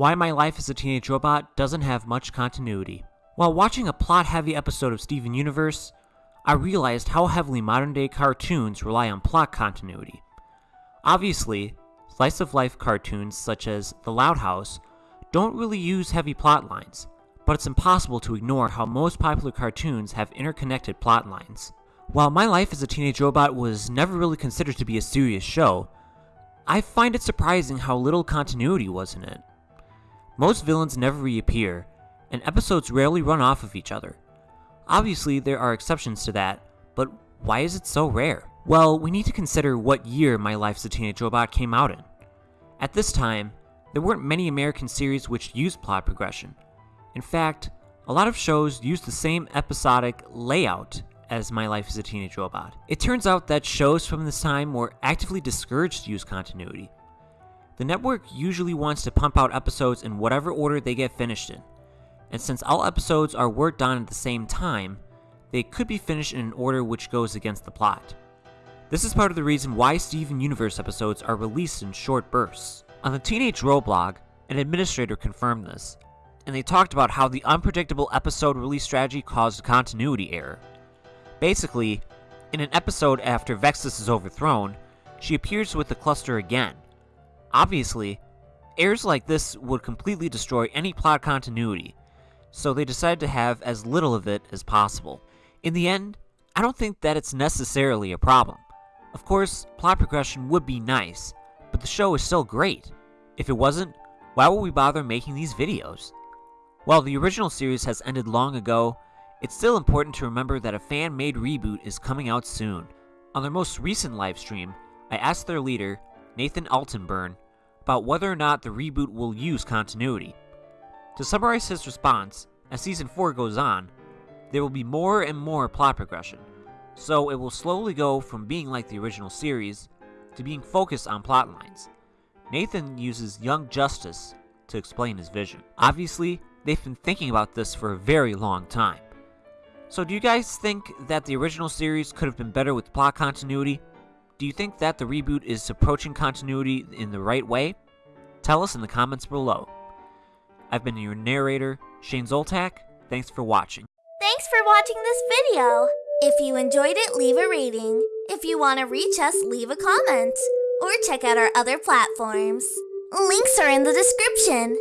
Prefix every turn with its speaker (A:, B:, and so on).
A: Why My Life as a Teenage Robot doesn't have much continuity. While watching a plot heavy episode of Steven Universe, I realized how heavily modern day cartoons rely on plot continuity. Obviously, slice of life cartoons such as The Loud House don't really use heavy plot lines, but it's impossible to ignore how most popular cartoons have interconnected plot lines. While My Life as a Teenage Robot was never really considered to be a serious show, I find it surprising how little continuity was in it. Most villains never reappear, and episodes rarely run off of each other. Obviously, there are exceptions to that, but why is it so rare? Well, we need to consider what year My Life as a Teenage Robot came out in. At this time, there weren't many American series which used plot progression. In fact, a lot of shows used the same episodic layout as My Life as a Teenage Robot. It turns out that shows from this time were actively discouraged to use continuity. The network usually wants to pump out episodes in whatever order they get finished in, and since all episodes are worked on at the same time, they could be finished in an order which goes against the plot. This is part of the reason why Steven Universe episodes are released in short bursts. On the Teenage Row blog, an administrator confirmed this, and they talked about how the unpredictable episode release strategy caused a continuity error. Basically, in an episode after Vexus is overthrown, she appears with the cluster again. Obviously, errors like this would completely destroy any plot continuity, so they decided to have as little of it as possible. In the end, I don't think that it's necessarily a problem. Of course, plot progression would be nice, but the show is still great. If it wasn't, why would we bother making these videos? While the original series has ended long ago, it's still important to remember that a fan-made reboot is coming out soon. On their most recent livestream, I asked their leader, Nathan Altenburn, about whether or not the reboot will use continuity. To summarize his response, as Season 4 goes on, there will be more and more plot progression, so it will slowly go from being like the original series to being focused on plot lines. Nathan uses Young Justice to explain his vision. Obviously, they've been thinking about this for a very long time. So do you guys think that the original series could have been better with plot continuity? Do you think that the reboot is approaching continuity in the right way? Tell us in the comments below. I've been your narrator, Shane Zoltak. Thanks for watching.
B: Thanks for watching this video. If you enjoyed it, leave a rating. If you want to reach us, leave a comment. Or check out our other platforms. Links are in the description.